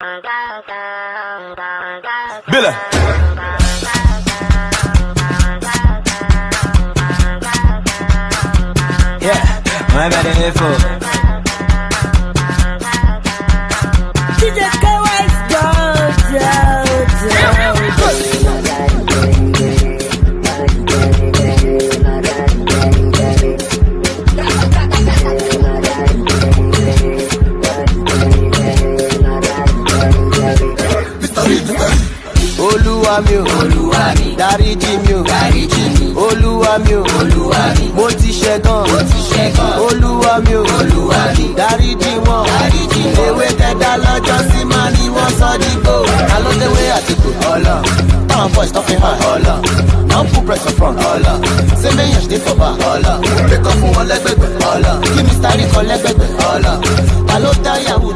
Billa. Yeah, my bad info. olúwa mi o olúwa mi dáríjì mi o dáríjì mi olúwa mi o olúwa mi mo ti ṣẹ̀ gan mo ti ṣẹ̀ gan olúwa mi o olúwa mi dáríjì wọn dáríjì ewé tẹ́dá lọ́jọ́ sí máa ní wọ́n sọ dígbò alódéwé àtìkù ọlọ́ táwọn boys tó fi hàn ọlọ́ náà put press on front ọlọ́ sẹ́mẹ̀yàn ṣe for back ọlọ́ pẹ̀kọ́ fún wọn lẹ́gbẹ̀gbẹ̀ ọlọ́ kí mr rí kan lẹ́gbẹ̀gbẹ̀ ọlọ́ ta ló dá yahoo